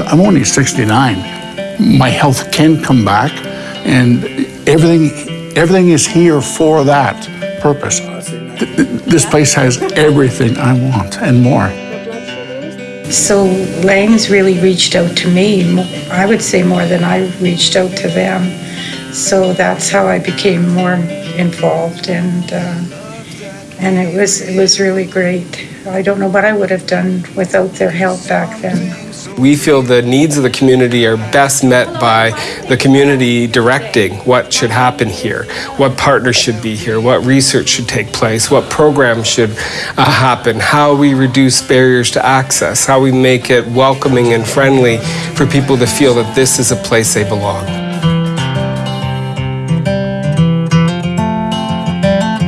I'm only 69. My health can come back, and everything, everything is here for that purpose. Th- th- This place has everything I want and more. So Langs really reached out to me, I would say more than I reached out to them. So that's how I became more involved and, uh, and it was, it was really great. I don't know what I would have done without their help back then. We feel the needs of the community are best met by the community directing what should happen here, what partners should be here, what research should take place, what programs should uh, happen, how we reduce barriers to access, how we make it welcoming and friendly for people to feel that this is a place they belong.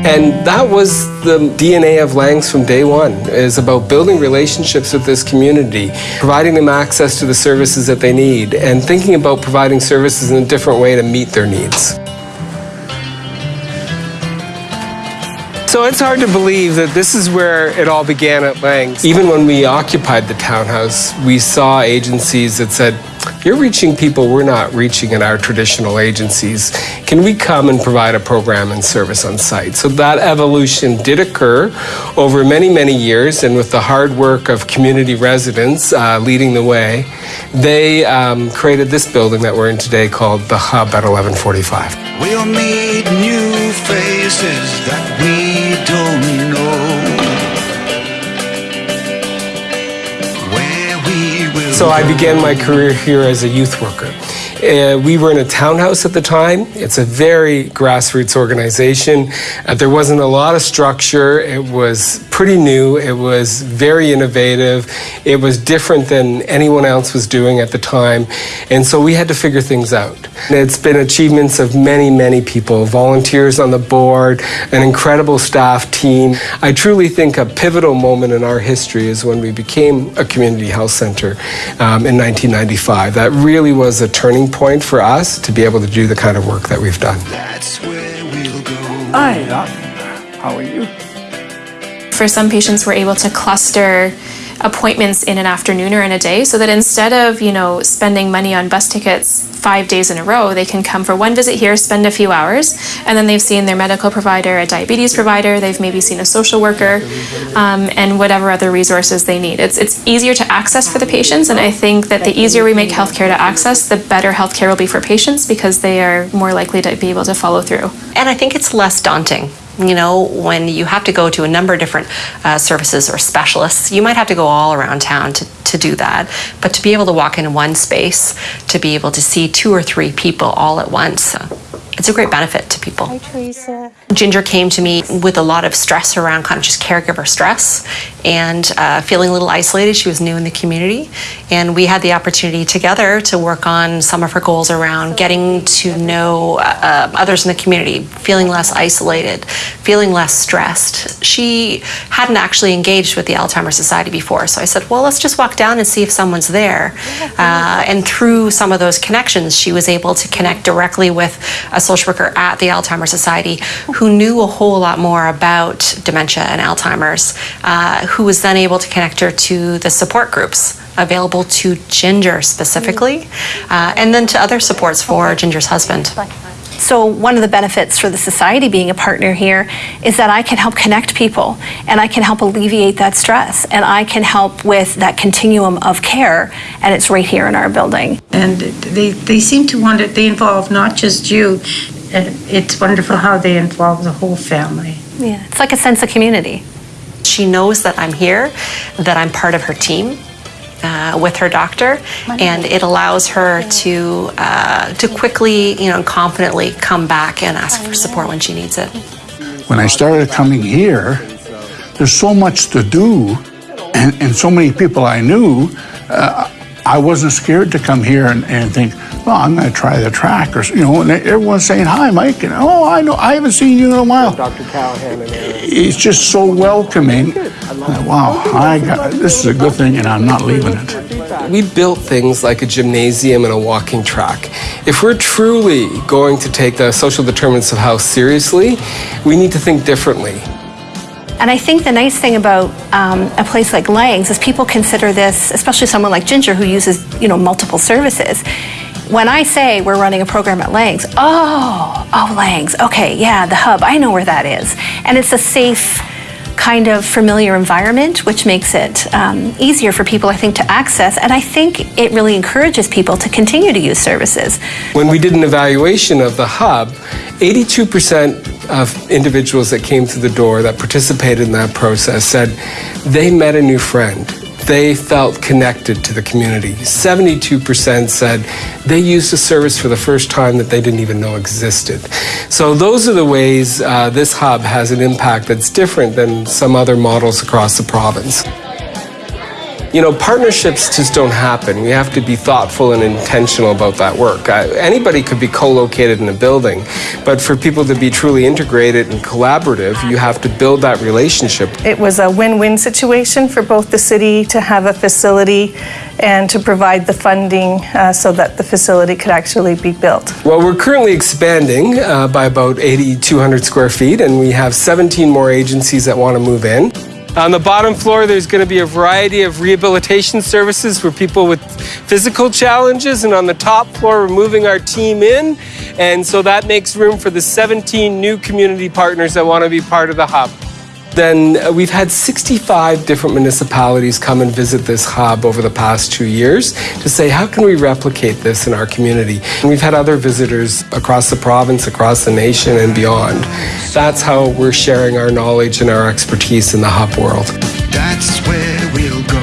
And that was the DNA of Langs from day one, is about building relationships with this community, providing them access to the services that they need, and thinking about providing services in a different way to meet their needs. So it's hard to believe that this is where it all began at Langs. Even when we occupied the townhouse, we saw agencies that said, you're reaching people we're not reaching in our traditional agencies. Can we come and provide a program and service on site? So that evolution did occur over many, many years, and with the hard work of community residents uh, leading the way, they um, created this building that we're in today called the Hub at 1145. We'll meet new faces that we So I began my career here as a youth worker. Uh, we were in a townhouse at the time. It's a very grassroots organization. Uh, there wasn't a lot of structure. It was pretty new. It was very innovative. It was different than anyone else was doing at the time. And so we had to figure things out. It's been achievements of many, many people, volunteers on the board, an incredible staff team. I truly think a pivotal moment in our history is when we became a community health center um, in 1995. That really was a turning point for us to be able to do the kind of work that we've done. That's where we'll go. Hi, Doc. How are you? For some patients, we're able to cluster appointments in an afternoon or in a day so that instead of, you know, spending money on bus tickets five days in a row, they can come for one visit here, spend a few hours, and then they've seen their medical provider, a diabetes provider, they've maybe seen a social worker, um, and whatever other resources they need. It's, it's easier to access for the patients, and I think that the easier we make healthcare to access, the better healthcare will be for patients because they are more likely to be able to follow through. And I think it's less daunting. You know, when you have to go to a number of different uh, services or specialists, you might have to go all around town to, to do that. But to be able to walk in one space, to be able to see two or three people all at once, uh, it's a great benefit to people. Hi, Teresa. Ginger came to me with a lot of stress around kind of just caregiver stress and uh, feeling a little isolated. She was new in the community, and we had the opportunity together to work on some of her goals around getting to know uh, others in the community, feeling less isolated, feeling less stressed. She hadn't actually engaged with the Alzheimer's Society before, so I said, "Well, let's just walk down and see if someone's there." Uh, and through some of those connections, she was able to connect directly with a social worker at the Alzheimer's Society who knew a whole lot more about dementia and Alzheimer's, uh, who was then able to connect her to the support groups available to Ginger specifically, uh, and then to other supports for Ginger's husband. So, one of the benefits for the society being a partner here is that I can help connect people and I can help alleviate that stress and I can help with that continuum of care, and it's right here in our building. And they, they seem to want it, they involve not just you, it's wonderful how they involve the whole family. Yeah, it's like a sense of community. She knows that I'm here, that I'm part of her team. Uh, with her doctor, and it allows her to uh, to quickly, you know, confidently come back and ask for support when she needs it. When I started coming here, there's so much to do and, and so many people I knew. Uh, I wasn't scared to come here and, and think, well, I'm going to try the track, or you know, and everyone's saying hi, Mike, and oh, I know, I haven't seen you in a while. Dr. Callahan and Aaron. It's just so welcoming. Wow, I got, this is a good thing, and I'm not leaving it. We built things like a gymnasium and a walking track. If we're truly going to take the social determinants of health seriously, we need to think differently. And I think the nice thing about um, a place like Langs is people consider this, especially someone like Ginger who uses, you know, multiple services. When I say we're running a program at Langs, oh, oh, Langs, okay, yeah, the hub, I know where that is. And it's a safe, kind of familiar environment, which makes it um, easier for people, I think, to access. And I think it really encourages people to continue to use services. When we did an evaluation of the hub, 82% of individuals that came through the door that participated in that process said they met a new friend. They felt connected to the community. 72% said they used a service for the first time that they didn't even know existed. So, those are the ways uh, this hub has an impact that's different than some other models across the province. You know, partnerships just don't happen. We have to be thoughtful and intentional about that work. Uh, anybody could be co located in a building, but for people to be truly integrated and collaborative, you have to build that relationship. It was a win win situation for both the city to have a facility and to provide the funding uh, so that the facility could actually be built. Well, we're currently expanding uh, by about 8,200 square feet, and we have 17 more agencies that want to move in. On the bottom floor, there's going to be a variety of rehabilitation services for people with physical challenges. And on the top floor, we're moving our team in. And so that makes room for the 17 new community partners that want to be part of the hub. Then uh, we've had 65 different municipalities come and visit this hub over the past two years to say, how can we replicate this in our community? And we've had other visitors across the province, across the nation, and beyond. That's how we're sharing our knowledge and our expertise in the hub world. That's where we'll go.